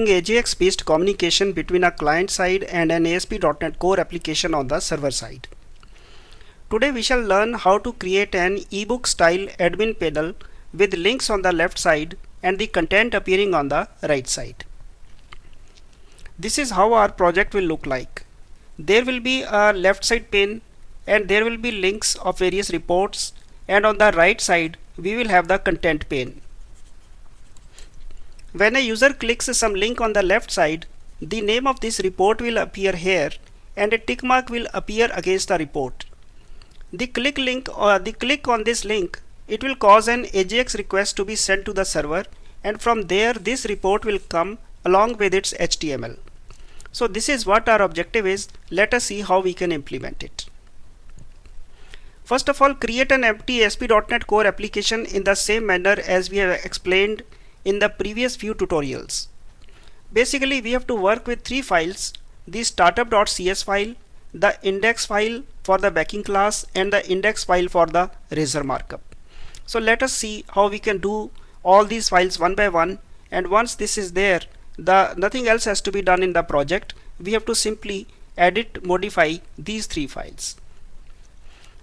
AJAX based communication between a client side and an ASP.NET Core application on the server side. Today we shall learn how to create an ebook style admin panel with links on the left side and the content appearing on the right side. This is how our project will look like. There will be a left side pane and there will be links of various reports and on the right side we will have the content pane. When a user clicks some link on the left side, the name of this report will appear here and a tick mark will appear against the report. The click link or the click on this link, it will cause an AJAX request to be sent to the server and from there this report will come along with its HTML. So this is what our objective is. Let us see how we can implement it. First of all, create an empty ASP.NET Core application in the same manner as we have explained in the previous few tutorials. Basically, we have to work with three files, the startup.cs file, the index file for the backing class and the index file for the razor markup. So let us see how we can do all these files one by one and once this is there, the nothing else has to be done in the project. We have to simply edit, modify these three files.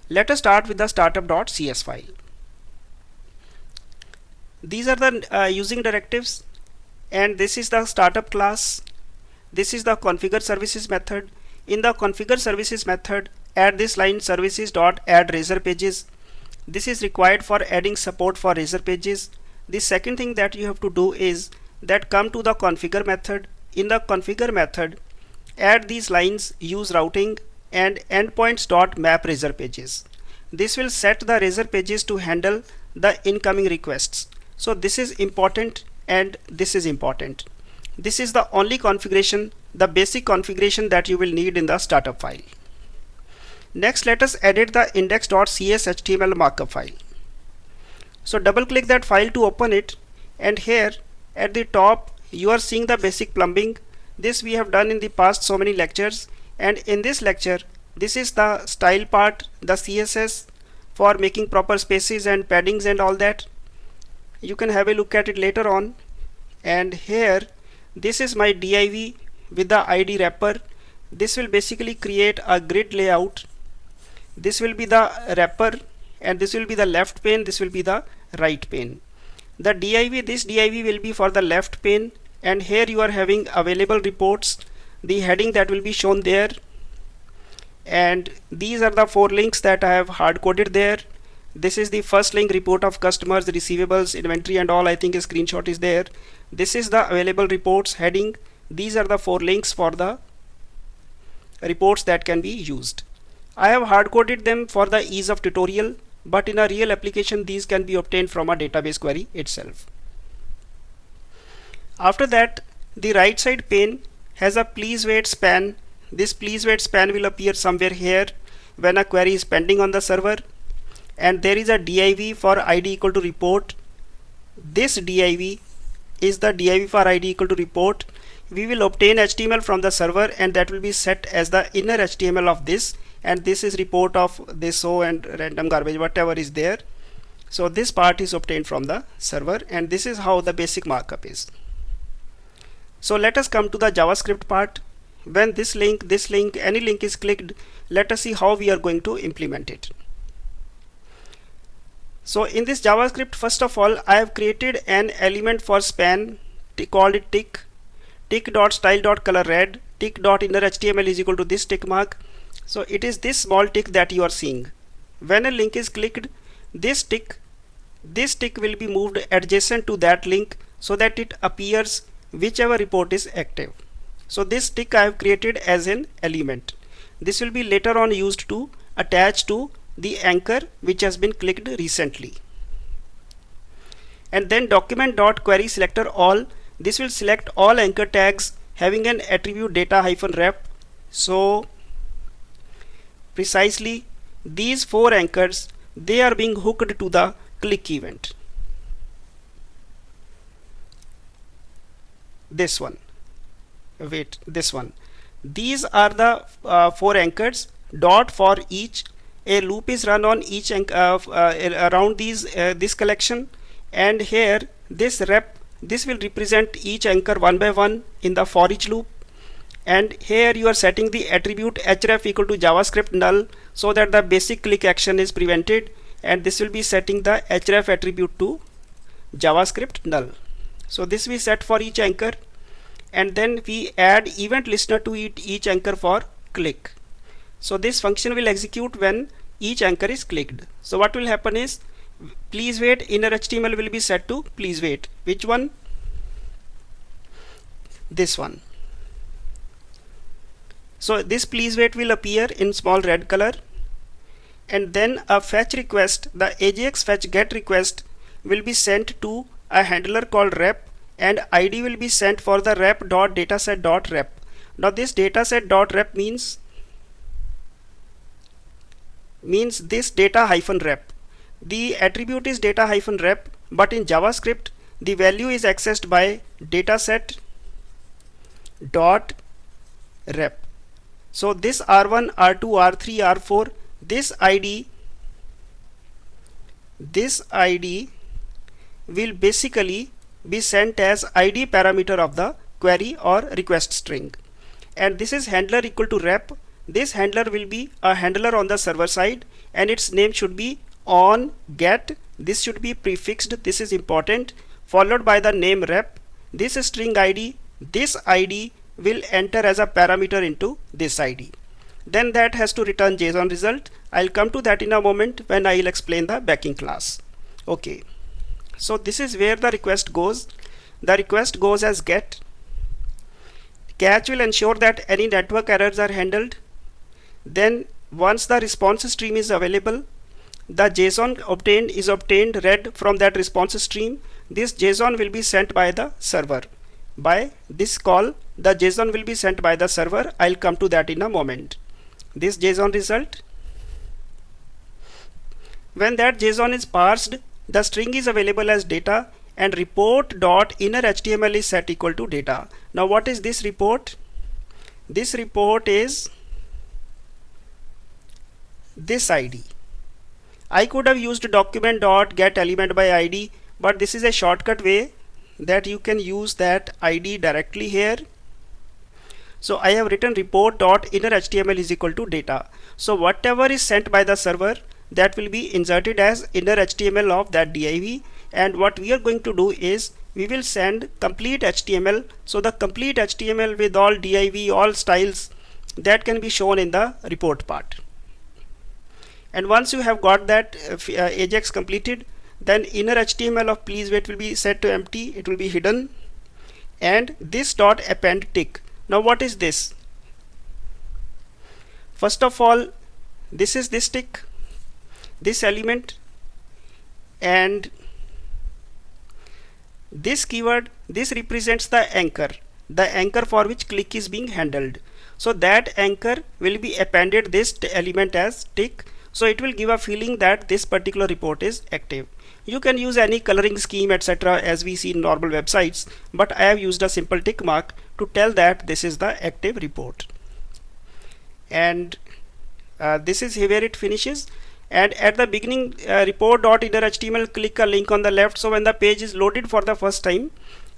Let us start with the startup.cs file these are the uh, using directives and this is the startup class. This is the configure services method. In the configure services method add this line services dot add razor pages. This is required for adding support for razor pages. The second thing that you have to do is that come to the configure method. In the configure method add these lines use routing and endpoints dot map razor pages. This will set the razor pages to handle the incoming requests so this is important and this is important. This is the only configuration, the basic configuration that you will need in the startup file. Next, let us edit the index.cshtml markup file. So double click that file to open it and here at the top you are seeing the basic plumbing. This we have done in the past so many lectures and in this lecture this is the style part, the CSS for making proper spaces and paddings and all that you can have a look at it later on. And here this is my div with the id wrapper. This will basically create a grid layout. This will be the wrapper and this will be the left pane. This will be the right pane. The div this div will be for the left pane. And here you are having available reports. The heading that will be shown there. And these are the four links that I have hard coded there this is the first link report of customers receivables inventory and all. I think a screenshot is there. This is the available reports heading. These are the four links for the reports that can be used. I have hard coded them for the ease of tutorial but in a real application these can be obtained from a database query itself. After that the right side pane has a please wait span. This please wait span will appear somewhere here when a query is pending on the server and there is a div for id equal to report. This div is the div for id equal to report. We will obtain HTML from the server and that will be set as the inner HTML of this. And this is report of this so and random garbage whatever is there. So this part is obtained from the server and this is how the basic markup is. So let us come to the JavaScript part. When this link this link any link is clicked let us see how we are going to implement it so in this JavaScript, first of all, I have created an element for span called it tick, tick dot style dot color red, tick dot inner HTML is equal to this tick mark. So it is this small tick that you are seeing. When a link is clicked, this tick, this tick will be moved adjacent to that link so that it appears whichever report is active. So this tick I have created as an element. This will be later on used to attach to the anchor which has been clicked recently. And then document dot query selector all this will select all anchor tags having an attribute data hyphen rep so precisely these four anchors they are being hooked to the click event. This one. Wait this one. These are the uh, four anchors dot for each a loop is run on each uh, uh, around these uh, this collection. And here this rep this will represent each anchor one by one in the for each loop. And here you are setting the attribute href equal to javascript null so that the basic click action is prevented. And this will be setting the href attribute to javascript null. So this we set for each anchor. And then we add event listener to each anchor for click. So this function will execute when each anchor is clicked. So what will happen is please wait. Inner HTML will be set to please wait. Which one? This one. So this please wait will appear in small red color. And then a fetch request the AJAX fetch get request will be sent to a handler called rep and id will be sent for the rep.dataset.rep now this dataset.rep means means this data hyphen rep. The attribute is data hyphen rep but in javascript the value is accessed by dataset dot rep. So this r1 r2 r3 r4 this id this id will basically be sent as id parameter of the query or request string. And this is handler equal to rep this handler will be a handler on the server side and its name should be on get. This should be prefixed. This is important. Followed by the name rep. This string id this id will enter as a parameter into this id then that has to return json result. I'll come to that in a moment when i'll explain the backing class. Okay. So this is where the request goes. The request goes as get. Catch will ensure that any network errors are handled then once the response stream is available the JSON obtained is obtained read from that response stream. This JSON will be sent by the server. By this call the JSON will be sent by the server. I'll come to that in a moment. This JSON result. When that JSON is parsed the string is available as data and report dot inner HTML is set equal to data. Now what is this report? This report is this ID I could have used document dot get element by ID but this is a shortcut way that you can use that ID directly here. So I have written report dot inner HTML is equal to data. So whatever is sent by the server that will be inserted as inner HTML of that div and what we are going to do is we will send complete HTML so the complete HTML with all div all styles that can be shown in the report part and once you have got that uh, uh ajax completed then inner html of please wait will be set to empty it will be hidden. And this dot append tick. Now what is this? First of all this is this tick this element and this keyword this represents the anchor the anchor for which click is being handled. So that anchor will be appended this element as tick so it will give a feeling that this particular report is active. You can use any coloring scheme etc as we see in normal websites but I have used a simple tick mark to tell that this is the active report. And uh, this is where it finishes. And at the beginning uh, report.inner.html click a link on the left. So when the page is loaded for the first time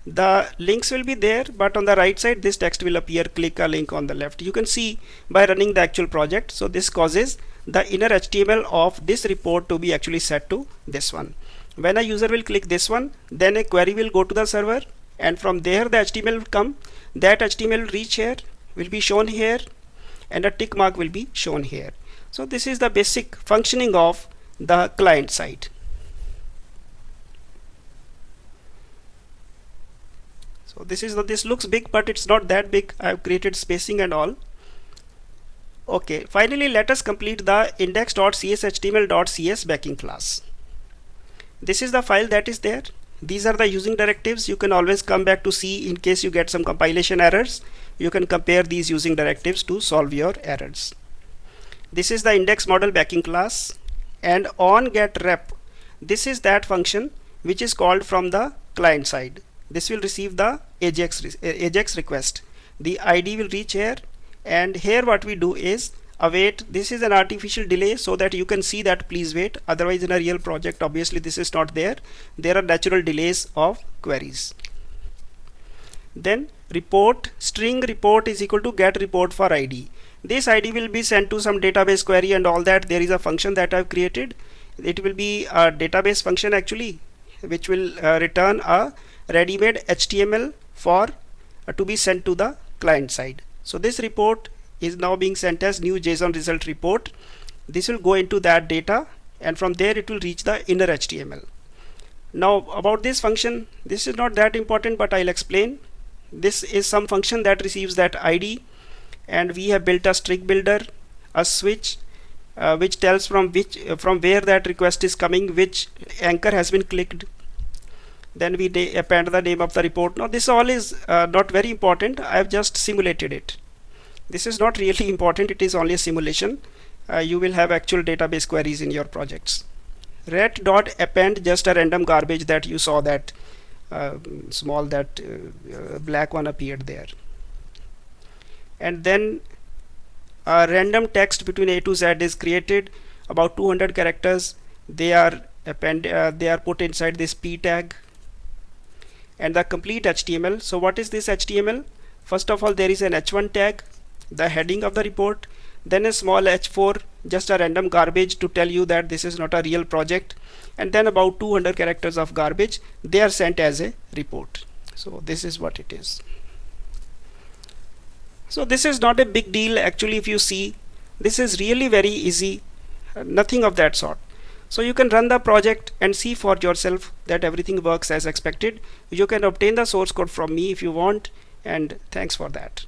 the links will be there but on the right side this text will appear click a link on the left you can see by running the actual project so this causes the inner HTML of this report to be actually set to this one. When a user will click this one, then a query will go to the server and from there the HTML will come. That HTML reach here, will be shown here and a tick mark will be shown here. So this is the basic functioning of the client side. So this is the, this looks big but it's not that big. I have created spacing and all Okay, finally let us complete the index.cshtml.cs backing class. This is the file that is there. These are the using directives. You can always come back to see in case you get some compilation errors. You can compare these using directives to solve your errors. This is the index model backing class and on get rep. This is that function which is called from the client side. This will receive the AJAX, AJAX request. The ID will reach here and here what we do is await this is an artificial delay so that you can see that please wait. Otherwise in a real project obviously this is not there. There are natural delays of queries. Then report string report is equal to get report for id this id will be sent to some database query and all that. There is a function that I've created. It will be a database function actually which will uh, return a ready-made HTML for uh, to be sent to the client side. So this report is now being sent as new JSON result report. This will go into that data and from there it will reach the inner HTML now about this function this is not that important but I'll explain. This is some function that receives that ID and we have built a string builder a switch uh, which tells from which uh, from where that request is coming which anchor has been clicked then we append the name of the report. Now this all is uh, not very important. I have just simulated it. This is not really important. It is only a simulation. Uh, you will have actual database queries in your projects. Ret dot append just a random garbage that you saw that uh, small that uh, uh, black one appeared there. And then a random text between a to z is created. About 200 characters. They are append uh, they are put inside this p tag and the complete HTML so what is this HTML first of all there is an h1 tag the heading of the report then a small h4 just a random garbage to tell you that this is not a real project and then about 200 characters of garbage they are sent as a report. So this is what it is. So this is not a big deal actually if you see. This is really very easy uh, nothing of that sort so you can run the project and see for yourself that everything works as expected. You can obtain the source code from me if you want and thanks for that